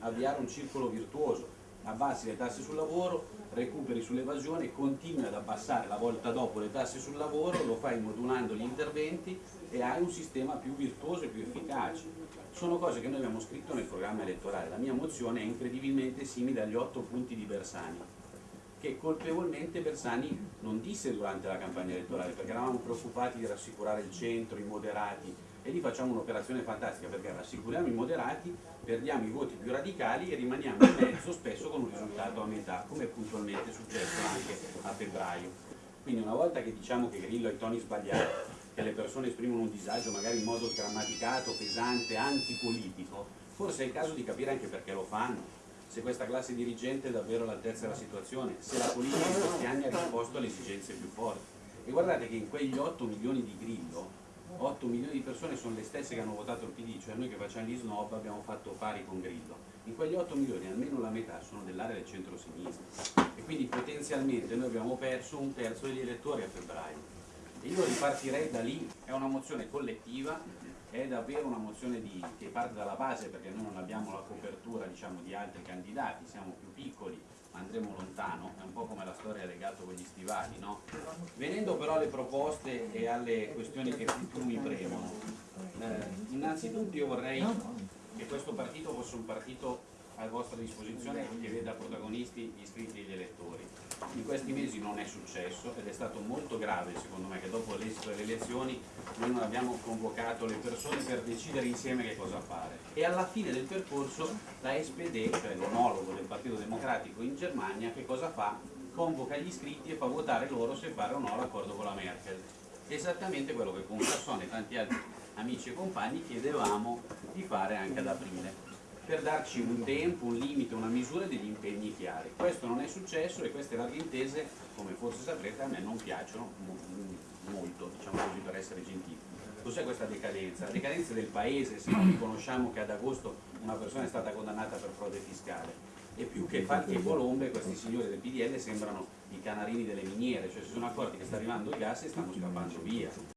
avviare un circolo virtuoso, abbassi le tasse sul lavoro, recuperi sull'evasione, continui ad abbassare la volta dopo le tasse sul lavoro, lo fai modulando gli interventi e hai un sistema più virtuoso e più efficace. Sono cose che noi abbiamo scritto nel programma elettorale, la mia mozione è incredibilmente simile agli otto punti di Bersani, che colpevolmente Bersani non disse durante la campagna elettorale, perché eravamo preoccupati di rassicurare il centro, i moderati, e lì facciamo un'operazione fantastica perché rassicuriamo i moderati, perdiamo i voti più radicali e rimaniamo in mezzo spesso con un risultato a metà, come è puntualmente successo anche a febbraio. Quindi una volta che diciamo che Grillo ha i toni sbagliati, che le persone esprimono un disagio magari in modo sgrammaticato, pesante, antipolitico, forse è il caso di capire anche perché lo fanno, se questa classe dirigente è davvero all'altezza della situazione, se la politica in questi anni ha risposto alle esigenze più forti. E guardate che in quegli 8 milioni di Grillo 8 milioni di persone sono le stesse che hanno votato il PD, cioè noi che facciamo gli snob abbiamo fatto pari con Grillo. In quegli 8 milioni almeno la metà sono dell'area del centro-sinistra e quindi potenzialmente noi abbiamo perso un terzo degli elettori a febbraio. Io ripartirei da lì, è una mozione collettiva, è davvero una mozione di, che parte dalla base perché noi non abbiamo la copertura diciamo, di altri candidati, siamo più piccoli, andremo lontano, è un po' come la storia legata con gli stivali, no? Venendo però alle proposte e alle questioni che più mi premono, eh, innanzitutto io vorrei che questo partito fosse un partito a vostra disposizione che veda protagonisti gli iscritti e gli elettori. In questi mesi non è successo ed è stato molto grave secondo me che dopo l'esito delle elezioni noi non abbiamo convocato le persone per decidere insieme che cosa fare. E alla fine del percorso la SPD, cioè l'onologo del Partito Democratico in Germania, che cosa fa? Convoca gli iscritti e fa votare loro se fare o no l'accordo con la Merkel. Esattamente quello che con Cassone e tanti altri amici e compagni chiedevamo di fare anche ad aprile per darci un tempo, un limite, una misura degli impegni chiari. Questo non è successo e queste larghe intese, come forse saprete, a me non piacciono molto, diciamo così per essere gentili. Cos'è questa decadenza? La decadenza del paese, se non riconosciamo che ad agosto una persona è stata condannata per frode fiscale e più che falchi e colombe questi signori del PDL sembrano i canarini delle miniere, cioè si sono accorti che sta arrivando il gas e stanno scappando via.